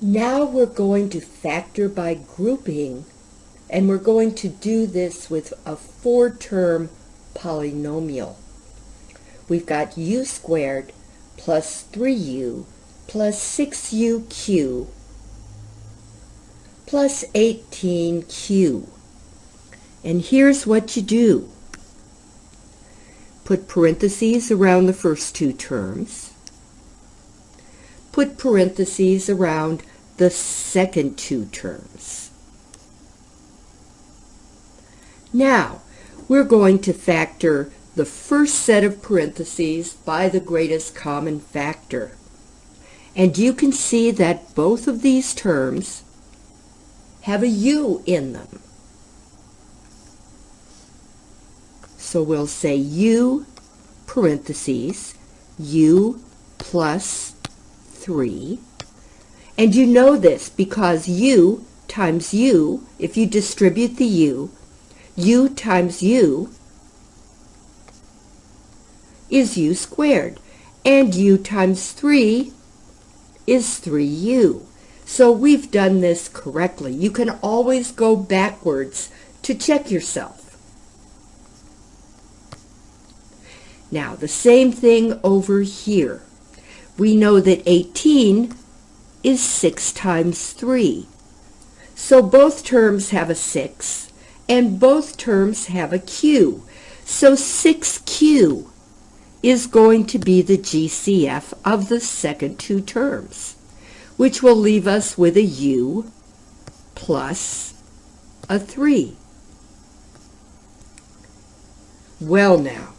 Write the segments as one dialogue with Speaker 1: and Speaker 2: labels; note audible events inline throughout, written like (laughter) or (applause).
Speaker 1: Now we're going to factor by grouping, and we're going to do this with a four-term polynomial. We've got u squared plus 3u plus 6uq plus 18q. And here's what you do. Put parentheses around the first two terms. Put parentheses around the second two terms. Now, we're going to factor the first set of parentheses by the greatest common factor. And you can see that both of these terms have a u in them. So we'll say u parentheses u plus 3. And you know this because u times u, if you distribute the u, u times u is u squared. And u times 3 is 3u. So we've done this correctly. You can always go backwards to check yourself. Now, the same thing over here. We know that 18 is 6 times 3. So both terms have a 6, and both terms have a q. So 6q is going to be the GCF of the second two terms, which will leave us with a u plus a 3. Well now,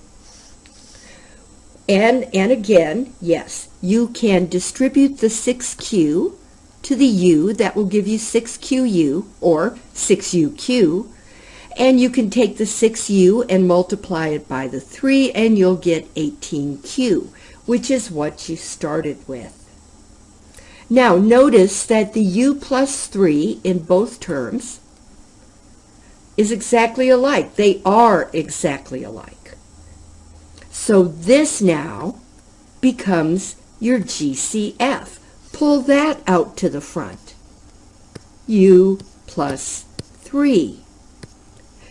Speaker 1: and, and again, yes, you can distribute the 6q to the u, that will give you 6qu, or 6uq, and you can take the 6u and multiply it by the 3 and you'll get 18q, which is what you started with. Now notice that the u plus 3 in both terms is exactly alike. They are exactly alike. So this now becomes your GCF. Pull that out to the front. u plus 3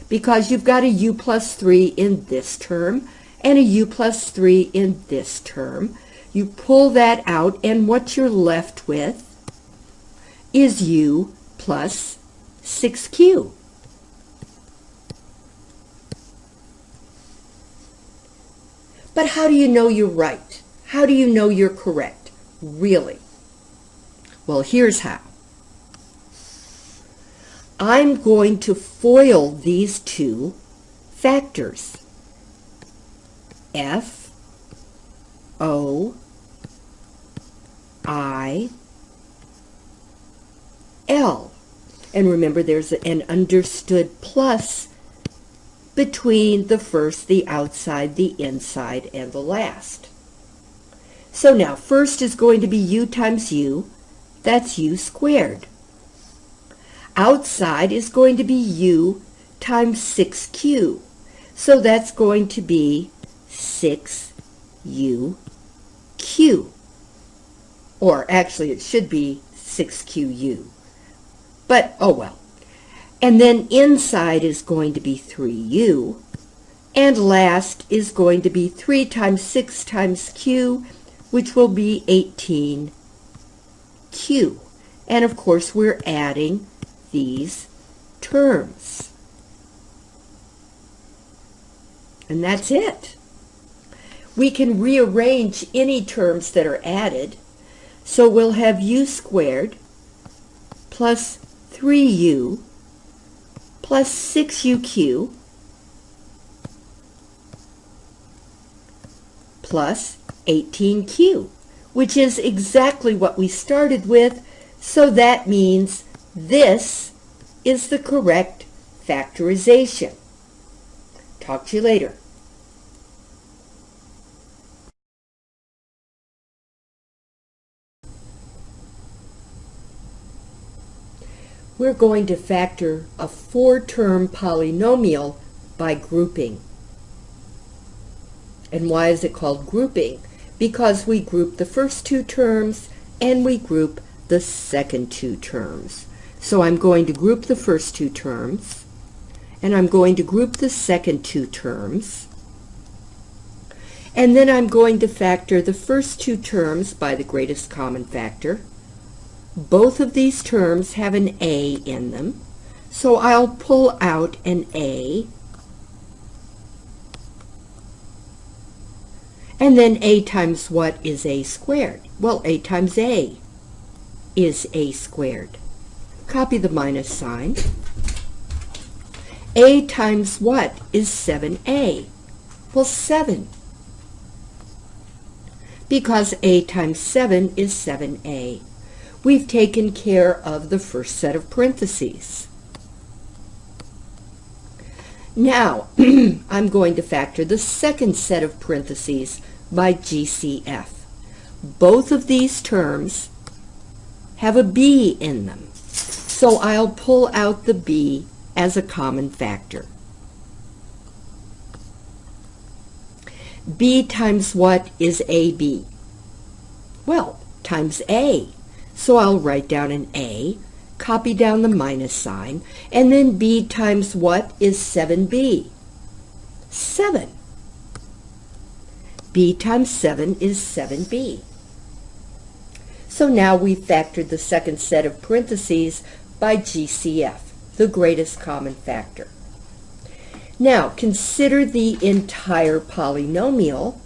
Speaker 1: because you've got a u plus 3 in this term and a u plus 3 in this term. You pull that out, and what you're left with is u plus 6q. But how do you know you're right? How do you know you're correct? Really? Well, here's how. I'm going to FOIL these two factors. F O I L. And remember, there's an understood plus between the first, the outside, the inside, and the last. So now, first is going to be u times u. That's u squared outside is going to be u times 6q. So that's going to be 6uq. Or actually it should be 6qu. But oh well. And then inside is going to be 3u. And last is going to be 3 times 6 times q, which will be 18q. And of course we're adding these terms. And that's it. We can rearrange any terms that are added. So we'll have u squared plus 3u plus 6uq plus 18q, which is exactly what we started with, so that means this is the correct factorization. Talk to you later. We're going to factor a four-term polynomial by grouping. And why is it called grouping? Because we group the first two terms and we group the second two terms. So I'm going to group the first two terms, and I'm going to group the second two terms, and then I'm going to factor the first two terms by the greatest common factor. Both of these terms have an a in them, so I'll pull out an a, and then a times what is a squared? Well, a times a is a squared. Copy the minus sign. a times what is 7a? Well, 7. Because a times 7 is 7a. We've taken care of the first set of parentheses. Now, (clears throat) I'm going to factor the second set of parentheses by GCF. Both of these terms have a b in them. So I'll pull out the b as a common factor. b times what is ab? Well, times a. So I'll write down an a, copy down the minus sign, and then b times what is 7b? 7. b times 7 is 7b. So now we've factored the second set of parentheses by GCF, the greatest common factor. Now consider the entire polynomial.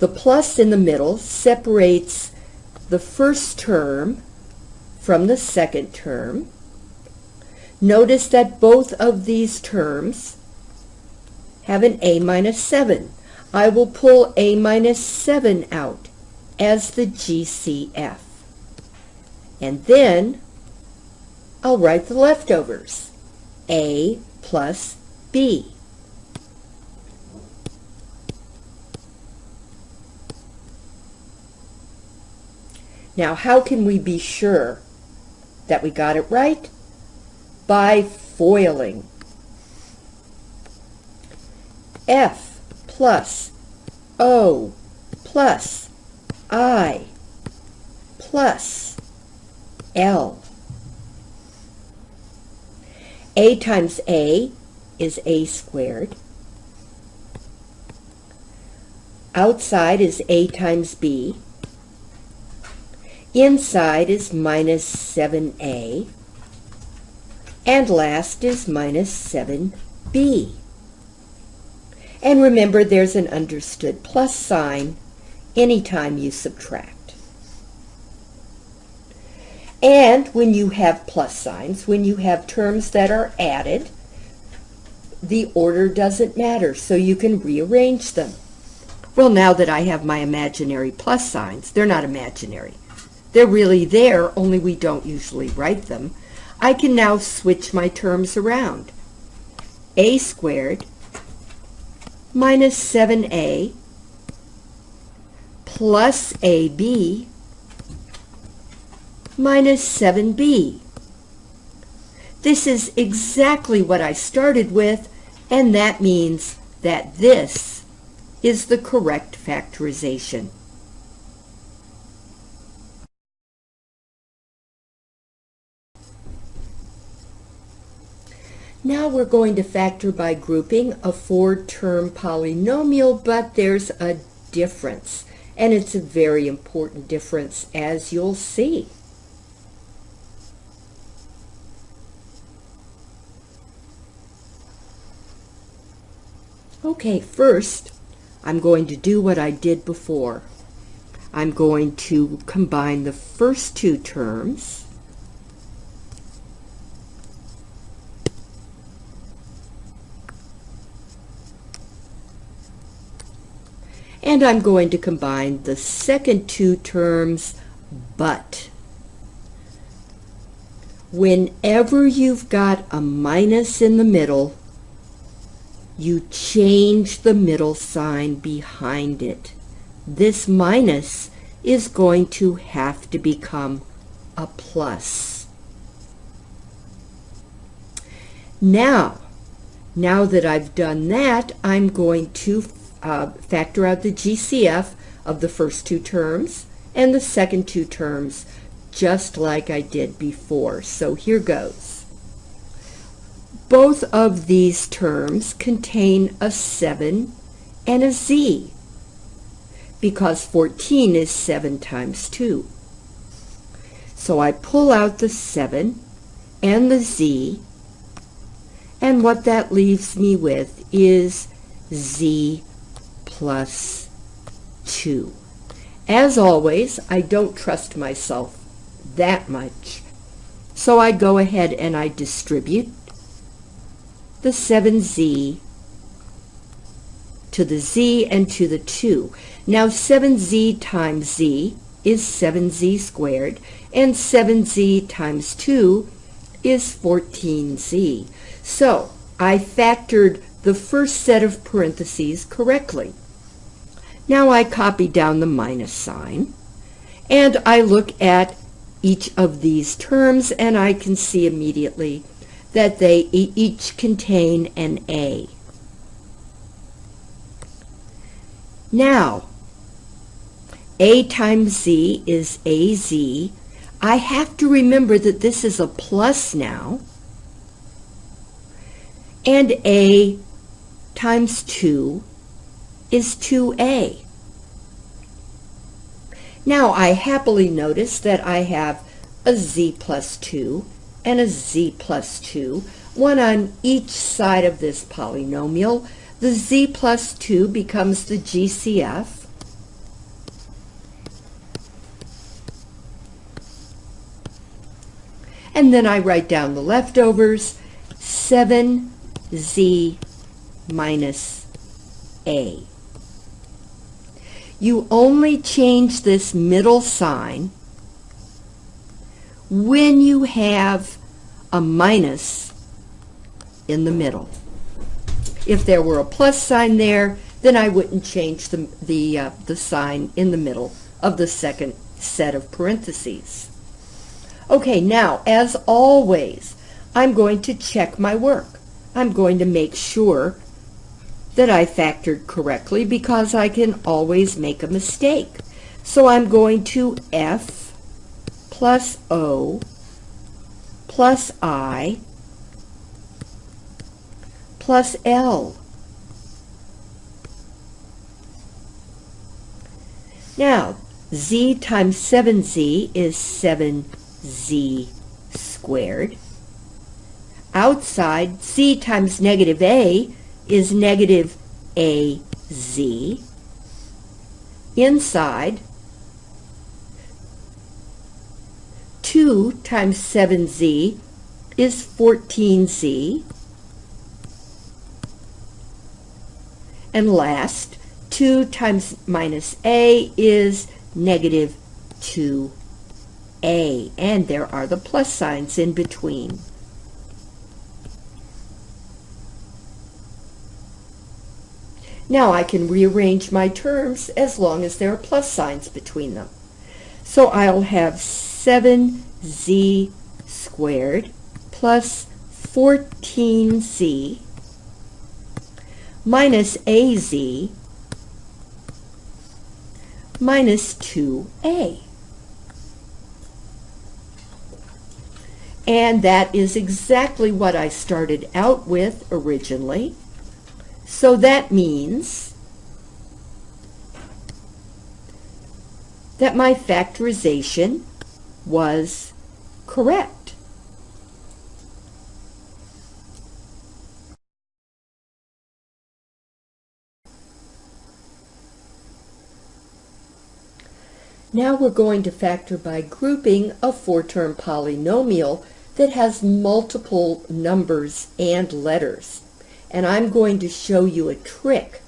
Speaker 1: The plus in the middle separates the first term from the second term. Notice that both of these terms have an a minus 7. I will pull a minus 7 out as the GCF. And then I'll write the leftovers, A plus B. Now, how can we be sure that we got it right? By FOILing. F plus O plus I plus L. A times A is A squared. Outside is A times B. Inside is minus 7A. And last is minus 7B. And remember, there's an understood plus sign anytime you subtract. And when you have plus signs, when you have terms that are added, the order doesn't matter, so you can rearrange them. Well, now that I have my imaginary plus signs, they're not imaginary. They're really there, only we don't usually write them. I can now switch my terms around. a squared minus 7a plus ab minus 7b. This is exactly what I started with, and that means that this is the correct factorization. Now we're going to factor by grouping a four-term polynomial, but there's a difference, and it's a very important difference, as you'll see. Okay, first, I'm going to do what I did before. I'm going to combine the first two terms and I'm going to combine the second two terms but. Whenever you've got a minus in the middle, you change the middle sign behind it. This minus is going to have to become a plus. Now, now that I've done that, I'm going to uh, factor out the GCF of the first two terms and the second two terms just like I did before. So here goes. Both of these terms contain a 7 and a z because 14 is 7 times 2. So I pull out the 7 and the z and what that leaves me with is z plus 2. As always, I don't trust myself that much. So I go ahead and I distribute the 7z to the z and to the 2. Now 7z times z is 7z squared, and 7z times 2 is 14z. So I factored the first set of parentheses correctly. Now I copy down the minus sign, and I look at each of these terms, and I can see immediately that they each contain an A. Now, A times Z is AZ. I have to remember that this is a plus now, and A times 2 is 2A. Now I happily notice that I have a z plus 2 and a z plus 2, one on each side of this polynomial. The z plus 2 becomes the GCF. And then I write down the leftovers, 7z minus a. You only change this middle sign when you have a minus in the middle. If there were a plus sign there, then I wouldn't change the, the, uh, the sign in the middle of the second set of parentheses. Okay, now, as always, I'm going to check my work. I'm going to make sure that I factored correctly because I can always make a mistake. So I'm going to F plus O plus I plus L. Now, z times 7z is 7z squared. Outside, z times negative a is negative AZ. Inside, 2 times 7z is 14z. And last, 2 times minus a is negative 2a. And there are the plus signs in between. Now I can rearrange my terms as long as there are plus signs between them. So I'll have 7z squared plus 14z minus az minus 2a. And that is exactly what I started out with originally. So that means that my factorization was correct. Now we're going to factor by grouping a four-term polynomial that has multiple numbers and letters and I'm going to show you a trick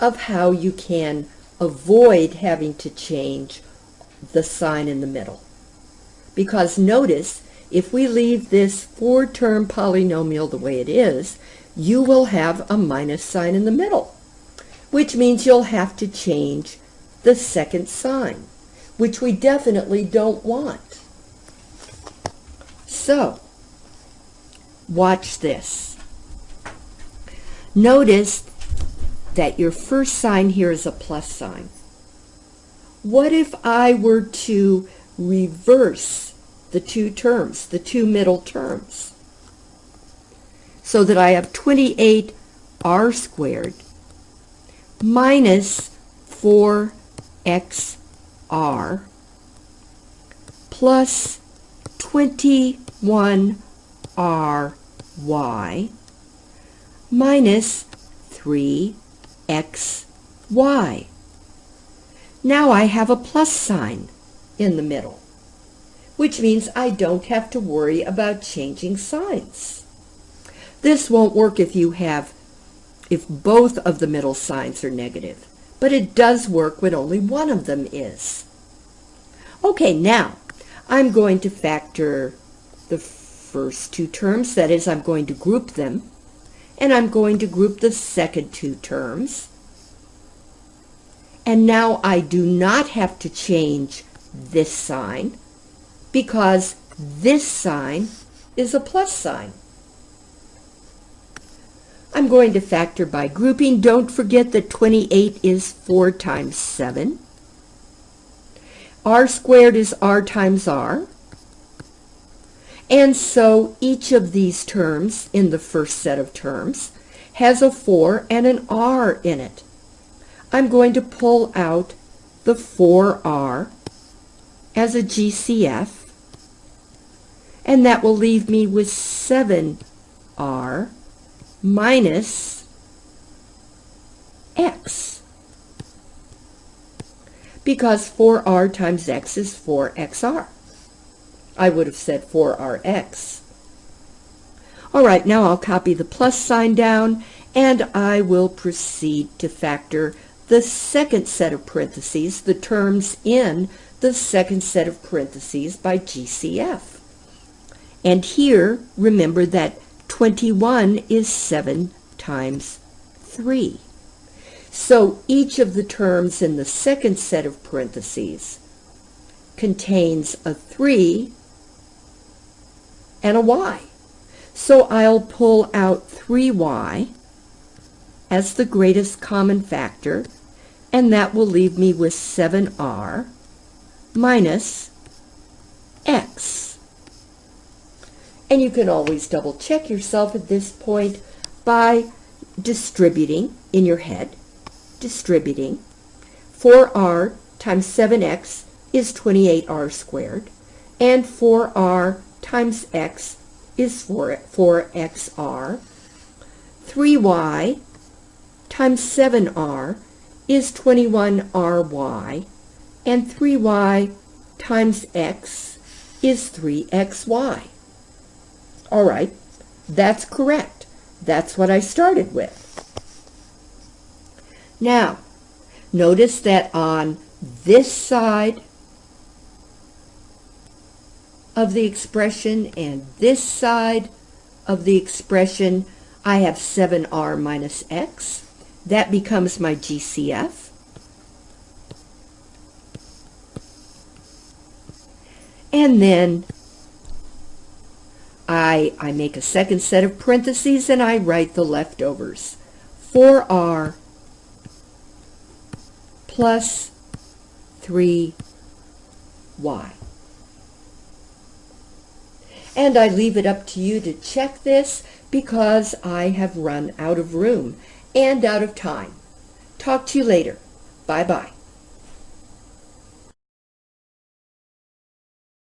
Speaker 1: of how you can avoid having to change the sign in the middle. Because notice, if we leave this four-term polynomial the way it is, you will have a minus sign in the middle, which means you'll have to change the second sign, which we definitely don't want. So, watch this. Notice that your first sign here is a plus sign. What if I were to reverse the two terms, the two middle terms, so that I have 28r squared minus 4xr plus 21ry minus 3xy. Now I have a plus sign in the middle, which means I don't have to worry about changing signs. This won't work if you have, if both of the middle signs are negative, but it does work when only one of them is. Okay, now I'm going to factor the first two terms, that is, I'm going to group them, and I'm going to group the second two terms. And now I do not have to change this sign because this sign is a plus sign. I'm going to factor by grouping. Don't forget that 28 is 4 times 7. r squared is r times r. And so each of these terms in the first set of terms has a 4 and an r in it. I'm going to pull out the 4r as a GCF, and that will leave me with 7r minus x. Because 4r times x is 4xr. I would have said 4rx. All right, now I'll copy the plus sign down, and I will proceed to factor the second set of parentheses, the terms in the second set of parentheses by GCF. And here, remember that 21 is 7 times 3. So each of the terms in the second set of parentheses contains a 3 and a y. So I'll pull out 3y as the greatest common factor, and that will leave me with 7r minus x. And you can always double check yourself at this point by distributing in your head, distributing. 4r times 7x is 28r squared, and 4r times x is 4, 4xr. 3y times 7r is 21ry, and 3y times x is 3xy. All right, that's correct. That's what I started with. Now, notice that on this side of the expression and this side of the expression, I have 7r minus x. That becomes my GCF. And then I, I make a second set of parentheses and I write the leftovers. 4r plus 3y. And I leave it up to you to check this because I have run out of room and out of time. Talk to you later. Bye-bye.